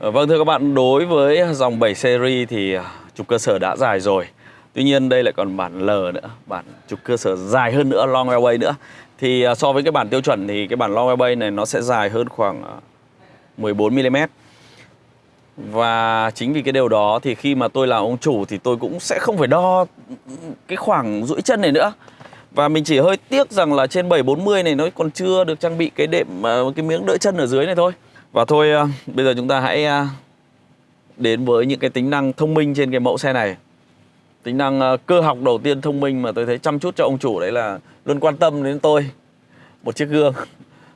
Ờ, vâng thưa các bạn, đối với dòng 7 series thì à, trục cơ sở đã dài rồi. Tuy nhiên đây lại còn bản L nữa, bản trục cơ sở dài hơn nữa, long wheelbase nữa. Thì à, so với cái bản tiêu chuẩn thì cái bản long wheelbase này nó sẽ dài hơn khoảng à, 14 mm. Và chính vì cái điều đó thì khi mà tôi là ông chủ thì tôi cũng sẽ không phải đo cái khoảng duỗi chân này nữa. Và mình chỉ hơi tiếc rằng là trên 740 này nó còn chưa được trang bị cái đệm cái miếng đỡ chân ở dưới này thôi. Và thôi à, bây giờ chúng ta hãy à, đến với những cái tính năng thông minh trên cái mẫu xe này. Tính năng à, cơ học đầu tiên thông minh mà tôi thấy chăm chút cho ông chủ đấy là luôn quan tâm đến tôi. Một chiếc gương.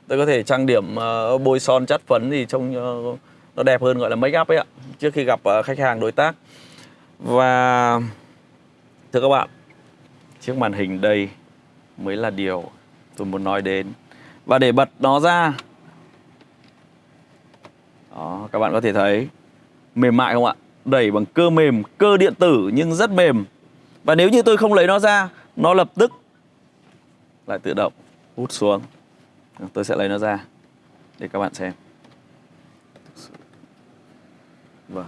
Tôi có thể trang điểm bôi son chắt phấn thì trông nó đẹp hơn gọi là make up ấy ạ. Trước khi gặp khách hàng đối tác. Và thưa các bạn, chiếc màn hình đây mới là điều tôi muốn nói đến. Và để bật nó ra đó, các bạn có thể thấy mềm mại không ạ? Đẩy bằng cơ mềm, cơ điện tử nhưng rất mềm. Và nếu như tôi không lấy nó ra, nó lập tức lại tự động hút xuống. Tôi sẽ lấy nó ra để các bạn xem. Vâng.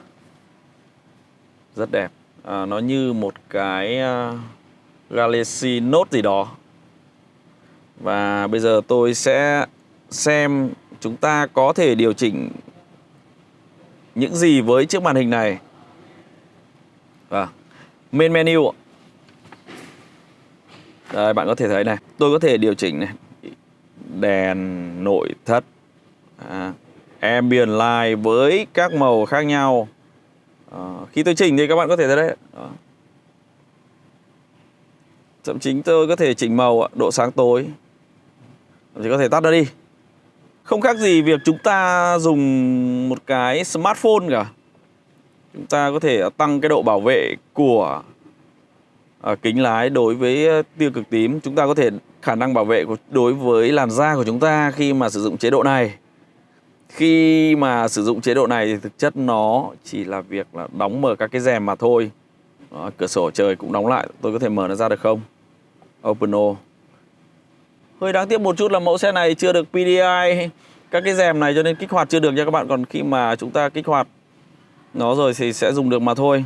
Rất đẹp. À, nó như một cái uh, Galaxy Note gì đó. Và bây giờ tôi sẽ xem chúng ta có thể điều chỉnh những gì với chiếc màn hình này. và Main menu. Đây bạn có thể thấy này, tôi có thể điều chỉnh này. Đèn nội thất. À, ambient light với các màu khác nhau. À, khi tôi chỉnh thì các bạn có thể thấy đấy. à. Thậm chí tôi có thể chỉnh màu, độ sáng tối. Thậm chí có thể tắt nó đi. Không khác gì việc chúng ta dùng một cái smartphone cả. Chúng ta có thể tăng cái độ bảo vệ của à, kính lái đối với à, tia cực tím. Chúng ta có thể khả năng bảo vệ của, đối với làn da của chúng ta khi mà sử dụng chế độ này. Khi mà sử dụng chế độ này thì thực chất nó chỉ là việc là đóng mở các cái rèm mà thôi. Đó, Cửa sổ trời cũng đóng lại, tôi có thể mở nó ra được không? Open all Hơi đáng tiếc một chút là mẫu xe này chưa được PDI các cái rèm này cho nên kích hoạt chưa được nha các bạn. Còn khi mà chúng ta kích hoạt nó rồi thì sẽ dùng được mà thôi.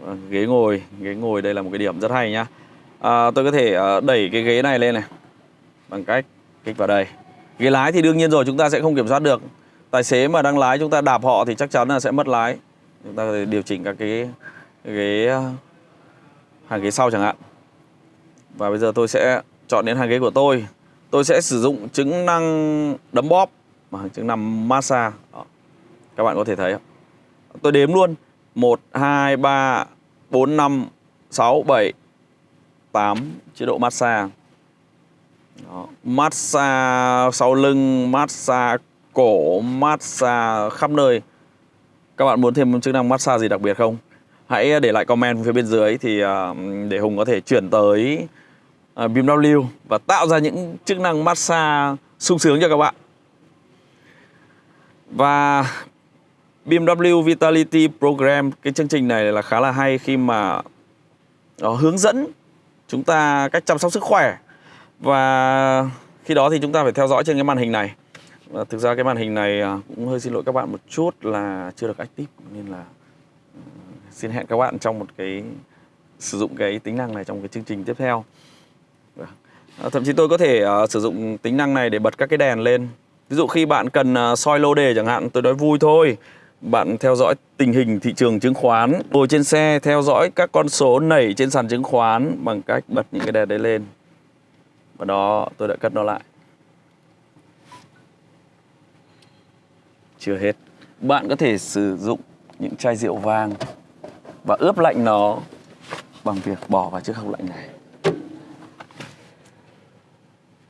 Vâng, ghế ngồi, ghế ngồi đây là một cái điểm rất hay nhá. À, tôi có thể à, đẩy cái ghế này lên này bằng cách kích vào đây. Ghế lái thì đương nhiên rồi chúng ta sẽ không kiểm soát được. Tài xế mà đang lái chúng ta đạp họ thì chắc chắn là sẽ mất lái. Chúng ta có thể điều chỉnh các cái, ghế à, hàng ghế sau chẳng hạn. Và bây giờ tôi sẽ chọn đến hàng ghế của tôi Tôi sẽ sử dụng chức năng đấm bóp Và chức năng massage Đó. Các bạn có thể thấy Tôi đếm luôn 1, 2, 3, 4, 5, 6, 7, 8 chế độ massage Đó. Massage sau lưng, massage cổ, massage khắp nơi Các bạn muốn thêm chức năng massage gì đặc biệt không? Hãy để lại comment phía bên dưới thì à, để Hùng có thể chuyển tới uh, BMW và tạo ra những chức năng massage sung sướng cho các bạn. Và BMW Vitality Program cái chương trình này là khá là hay khi mà nó hướng dẫn chúng ta cách chăm sóc sức khỏe và khi đó thì chúng ta phải theo dõi trên cái màn hình này. Và thực ra cái màn hình này à, cũng hơi xin lỗi các bạn một chút là chưa được active nên là ừ, xin hẹn các bạn trong một cái sử dụng cái tính năng này trong cái chương trình tiếp theo. Vâng. À, thậm chí tôi có thể uh, sử dụng tính năng này để bật các cái đèn lên. Ví dụ khi bạn cần uh, soi lô đề chẳng hạn, tôi nói vui thôi. Bạn theo dõi tình hình thị trường chứng khoán Ngồi trên xe theo dõi các con số nảy trên sàn chứng khoán Bằng cách bật những cái đèn đấy lên. Và đó tôi đã cất nó lại. Chưa hết. Bạn có thể sử dụng những chai rượu vang Và ướp lạnh nó bằng việc bỏ vào chiếc hộp lạnh này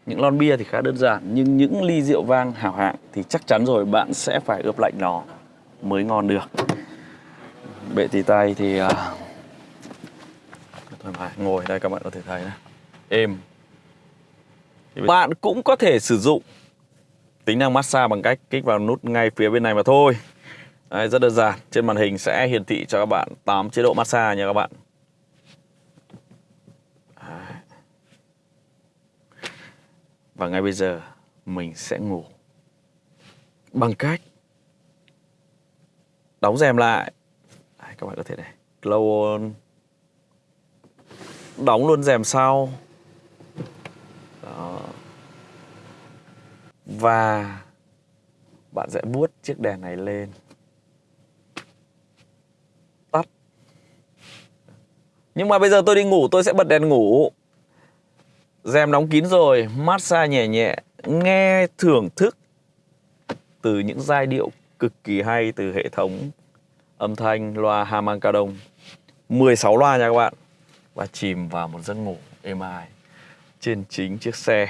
những lon bia thì khá đơn giản nhưng những ly rượu vang hảo hạng thì chắc chắn rồi bạn sẽ phải ướp lạnh nó mới ngon được. Bệ tì tay thì à, uh, thoải mái ngồi đây các bạn có thể thấy này. Êm. Bạn cũng có thể sử dụng tính năng massage bằng cách kích vào nút ngay phía bên này mà thôi. Đấy, rất đơn giản. Trên màn hình sẽ hiển thị cho các bạn 8 chế độ massage nha các bạn. Và ngay bây giờ mình sẽ ngủ. Bằng cách đóng rèm lại. Đấy, các bạn có thể này glow on. Đóng luôn rèm sau. Đó. và bạn sẽ vuốt chiếc đèn này lên. Tắt. Nhưng mà bây giờ tôi đi ngủ tôi sẽ bật đèn ngủ rèm đóng kín rồi massage nhẹ nhẹ nghe thưởng thức từ những giai điệu cực kỳ hay từ hệ thống âm thanh loa Harman Kardon 16 loa nha các bạn. Và chìm vào một giấc ngủ êm ái trên chính chiếc xe.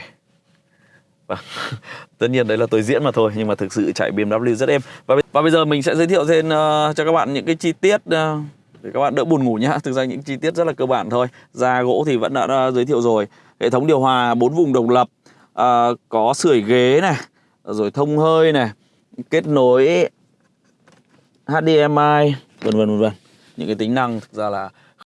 Và tất nhiên đấy là tôi diễn mà thôi nhưng mà thực sự chạy BMW rất êm. Và và bây giờ mình sẽ giới thiệu thêm uh, cho các bạn những cái chi tiết uh, để các bạn đỡ buồn ngủ nhá. Thực ra những chi tiết rất là cơ bản thôi. Da gỗ thì vẫn đã, đã giới thiệu rồi hệ thống điều hòa bốn vùng độc lập à, có sưởi ghế này rồi thông hơi này kết nối HDMI vân vân vân vân. Những cái tính năng thực ra là